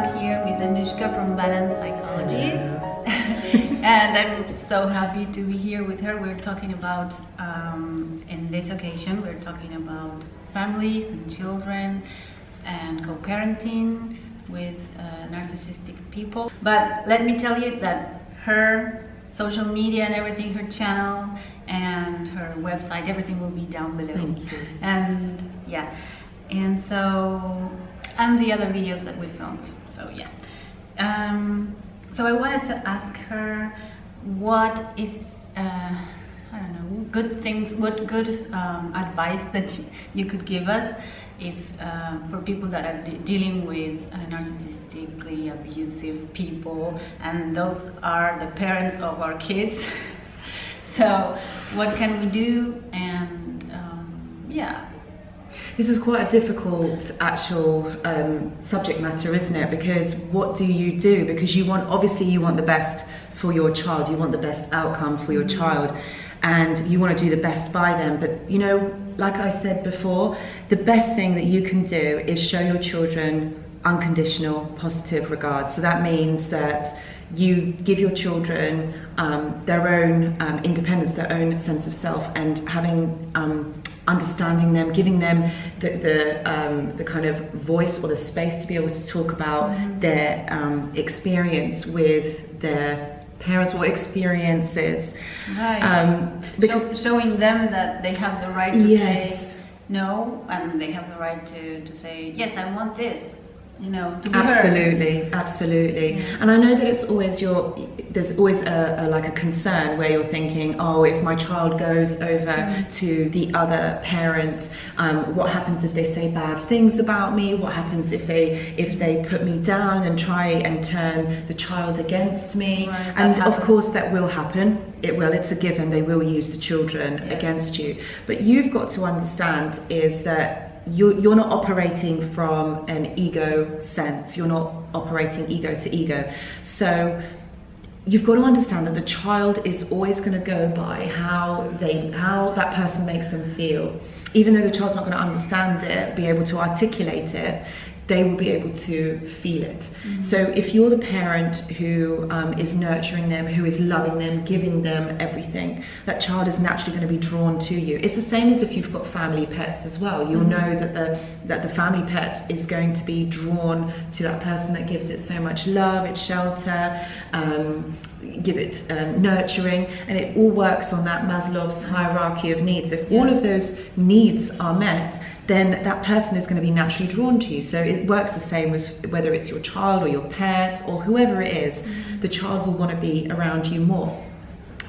back here with Anushka from Balance Psychologies. and I'm so happy to be here with her. We're talking about, um, in this occasion, we're talking about families and children and co-parenting with uh, narcissistic people. But let me tell you that her social media and everything, her channel and her website, everything will be down below. Thank you. And yeah, and so, and the other videos that we filmed. So yeah. Um, so I wanted to ask her what is, uh, I don't know, good things, what good um, advice that you could give us if uh, for people that are de dealing with uh, narcissistically abusive people and those are the parents of our kids. So what can we do? And um, yeah this is quite a difficult actual um, subject matter isn't it? Because what do you do? Because you want obviously you want the best for your child. You want the best outcome for your child. And you want to do the best by them. But you know like I said before, the best thing that you can do is show your children unconditional positive regard. So that means that you give your children um, their own um, independence, their own sense of self, and having um, understanding them, giving them the the, um, the kind of voice or the space to be able to talk about mm-hmm. their um, experience with their parents or experiences. Right. Um, because so showing them that they have the right to yes. say no, and they have the right to, to say, yes, I want this you know absolutely. Absolutely. And i know that it's always your there's always a, a, like a concern where you're thinking oh if my child goes over mm. to the other parent um, what happens if they say bad things about me? What happens if they if they put me down and try and turn the child against me? Right, and of course that will happen. It will. It's a given. They will use the children yes. against you. But you've got to understand is that you're, you're not operating from an ego sense. You're not operating ego to ego. So you've got to understand that the child is always going to go by how they how that person makes them feel even though the child's not going to understand it be able to articulate it they will be able to feel it. Mm-hmm. So if you're the parent who um, is nurturing them, who is loving them, giving them everything, that child is naturally going to be drawn to you. It's the same as if you've got family pets as well. You'll mm-hmm. know that the that the family pet is going to be drawn to that person that gives it so much love, its shelter, um, give it um, nurturing, and it all works on that Maslow's hierarchy of needs. If yeah. all of those needs are met, then that person is going to be naturally drawn to you. So it works the same as whether it's your child or your parents or whoever it is, mm-hmm. the child will want to be around you more.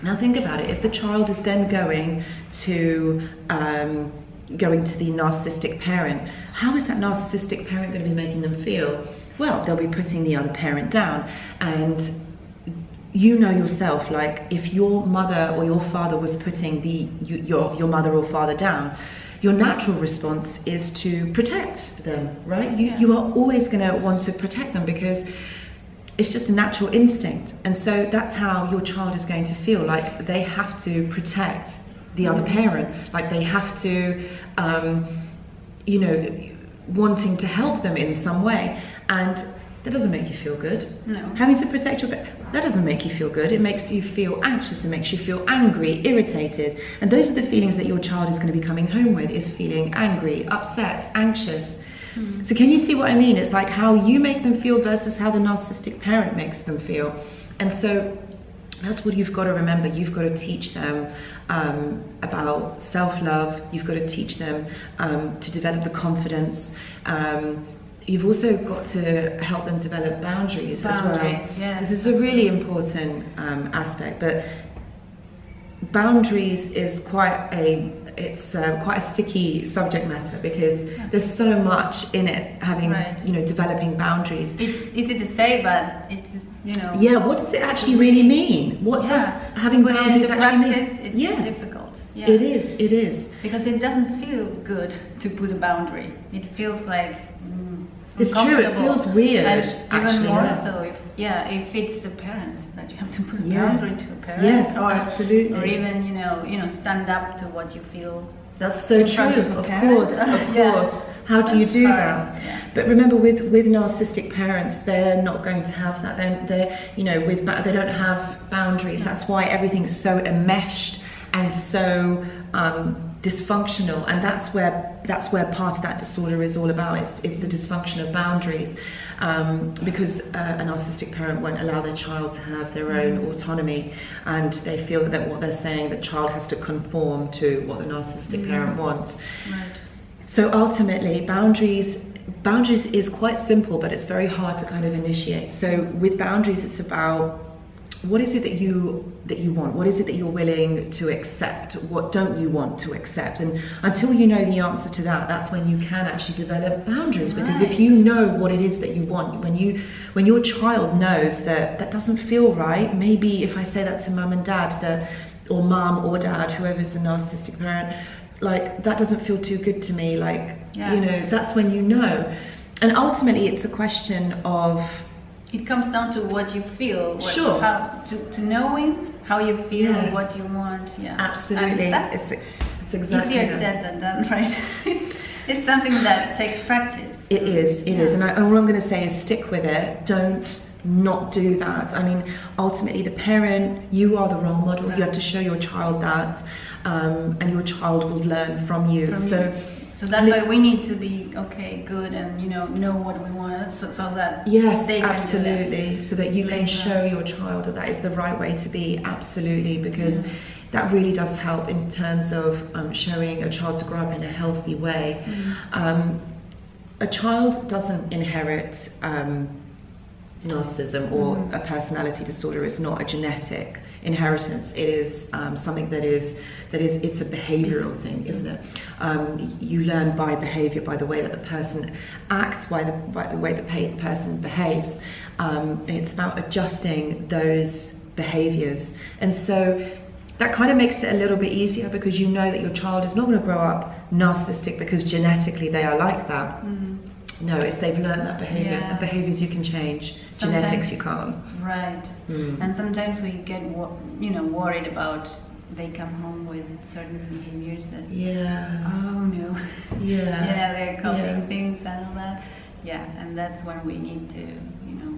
Now think about it, if the child is then going to um, going to the narcissistic parent, how is that narcissistic parent going to be making them feel? Well, they'll be putting the other parent down and you know yourself like if your mother or your father was putting the your your mother or father down your natural response is to protect them, right? You, yeah. you are always going to want to protect them because it's just a natural instinct. And so that's how your child is going to feel like they have to protect the other mm-hmm. parent, like they have to, um, you know, wanting to help them in some way. And that doesn't make you feel good. No. Having to protect your that doesn't make you feel good. It makes you feel anxious. It makes you feel angry, irritated. And those are the feelings that your child is going to be coming home with is feeling angry, upset, anxious. Mm. So can you see what I mean? It's like how you make them feel versus how the narcissistic parent makes them feel. And so that's what you've got to remember. You've got to teach them um, about self-love. You've got to teach them um, to develop the confidence. Um, you've also got to help them develop boundaries, boundaries as well. Yes. This is a really important um, aspect, but boundaries is quite a it's uh, quite a sticky subject matter because yeah. there's so much in it having right. you know developing boundaries it's easy to say but it's you know yeah what does it actually really mean what yeah. does having boundaries actually practice, mean it's yeah. difficult yeah. it is it is because it doesn't feel good to put a boundary it feels like mm, it's true. It feels weird. And actually, even more yeah. so if yeah, if it's the parent that you have to put yeah. boundary to a parent. Yes, or, absolutely. Or even you know you know stand up to what you feel. That's so true. Of, of course, of yeah. course. How do you do that? yeah. But remember, with with narcissistic parents, they're not going to have that. They're, they're you know, with they don't have boundaries. That's why everything's so enmeshed and so um, dysfunctional. And that's where that's where part of that disorder is all about. It's, it's the dysfunction of boundaries. Um, because uh, a narcissistic parent won't allow their child to have their own autonomy, and they feel that what they're saying, the child has to conform to what the narcissistic parent wants. Right. So ultimately, boundaries boundaries is quite simple, but it's very hard to kind of initiate. So with boundaries, it's about what is it that you that you want? What is it that you're willing to accept? What don't you want to accept? And until you know the answer to that, that's when you can actually develop boundaries. Because if you know what it is that you want, when you when your child knows that that doesn't feel right, maybe if I say that to mum and dad, that or mum or dad, whoever's the narcissistic parent, like that doesn't feel too good to me. Like Yeah. you know, that's when you know. And ultimately, it's a question of It comes down to what you feel. What, Sure. How, to, to knowing how you feel, Yes. what you want. Yeah. absolutely, it's, it's exactly easier that. said than done, right? it's, it's something that takes practice. It is, it is, Yeah. and, I, all I'm going to say is stick with it. Don't not do that. I mean, ultimately, the parent, you are the role model. You have to show your child that, um, and your child will learn from you. From so, you. So that's why we need to be okay, good, and you know, know what we want, so, so that yes, do that. absolutely, so that you can show your child that that is the right way to be. Absolutely, because. Mm. That really does help in terms of um, showing a child to grow up in a healthy way. Mm. Um, a child doesn't inherit um, narcissism or Mm. a personality disorder. is not a genetic inheritance. It is um, something that is that is it's a behavioural thing, isn't it? Um, you learn by behaviour, by the way that the person acts, by the by the way the pa- person behaves. Um, it's about adjusting those behaviours, and so that kind of makes it a little bit easier because you know that your child is not going to grow up narcissistic because genetically they are like that. No, it's they've learned that behavior. Yeah. Behaviors you can change. Sometimes- Genetics you can't. Right. Mm. And sometimes we get, you know, worried about they come home with certain behaviors that, Yeah. oh no, Yeah. yeah, they're copying Yeah. things and all that. Yeah, and that's when we need to, you know,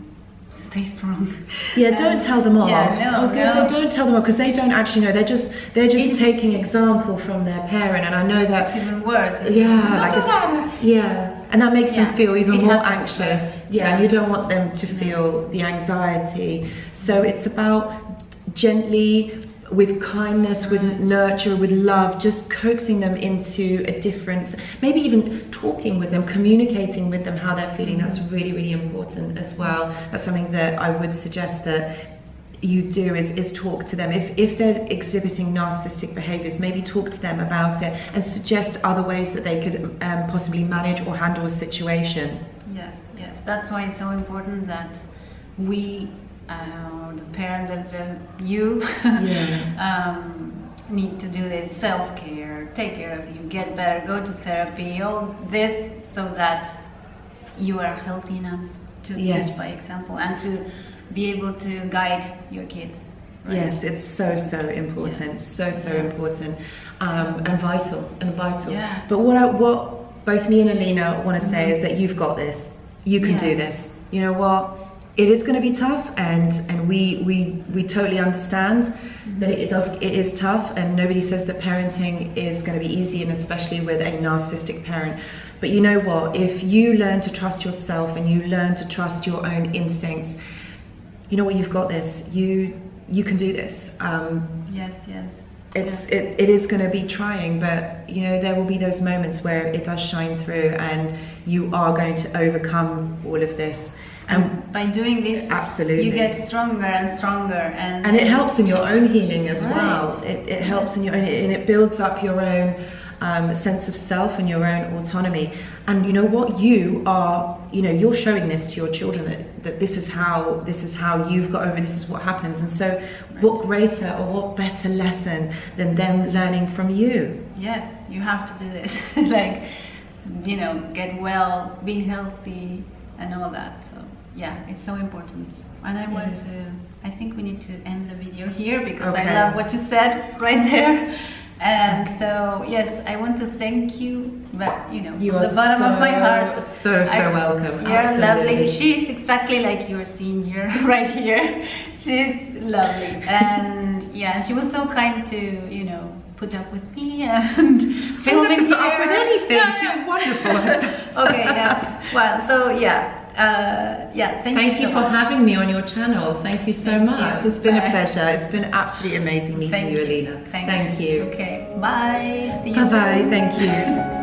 stay strong. Yeah, don't And- tell them off. Yeah, no, I was going to no. say don't tell them off because they don't actually know. They're just they're just It's- taking example from their parent, and I know It's that. even worse. Yeah, like it's, yeah, and that makes Yeah, them feel even it more anxious. Yeah, and Yeah. you don't want them to feel the anxiety. So it's about gently, with kindness, with mm. nurture, with love, just coaxing them into a difference. Maybe even talking with them, communicating with them how they're feeling. Mm. That's really, really important as well. That's something that I would suggest that you do is, is talk to them. If, if they're exhibiting narcissistic behaviors, maybe talk to them about it and suggest other ways that they could um, possibly manage or handle a situation. Yes, yes. That's why it's so important that we, uh, the parent, the, the you, Yeah. um, need to do this self care, take care of you, get better, go to therapy, all this so that you are healthy enough to Yes. teach by example and to be able to guide your kids. right? Yes, it's so so important, so so Yeah. important, um, and vital and vital. Yeah. But what I, what both me and Alina want to say is that you've got this. You can do this. You know what? It is going to be tough, and and we we we totally understand that it, it does it is tough, and nobody says that parenting is going to be easy, and especially with a narcissistic parent. But you know what? If you learn to trust yourself and you learn to trust your own instincts, you know what? You've got this. You you can do this. Um, Yes, yes. it's it, it is going to be trying but you know there will be those moments where it does shine through and you are going to overcome all of this and And by doing this, Absolutely. you get stronger and stronger, and and it helps in your own healing as Right. well it, it helps in your own and it builds up your own um, sense of self and your own autonomy and you know what you are you know you're showing this to your children that, that this is how this is how you've got over this is what happens and so what greater or what better lesson than them learning from you Yes, you have to do this. like, you know, get well, be healthy, and all that. So, yeah, it's so important. And I want to, I think we need to end the video here because Okay. I love what you said right there. And so, yes, I want to thank you but you know, You from the bottom of my heart. so, so I- welcome. You're lovely. Absolutely. She's exactly like your senior right here. She's lovely, and yeah, she was so kind to you know put up with me and filming to put up here. with anything. No, She was wonderful. okay, yeah. Well, so yeah, uh, yeah. Thank, Thank you, you so for much. having me on your channel. Thank you so Thank much. you. It's been a pleasure. It's been absolutely amazing meeting Thank you, you. Alina. Thanks. Thank you. Okay. Bye. See you Bye bye. Thank you.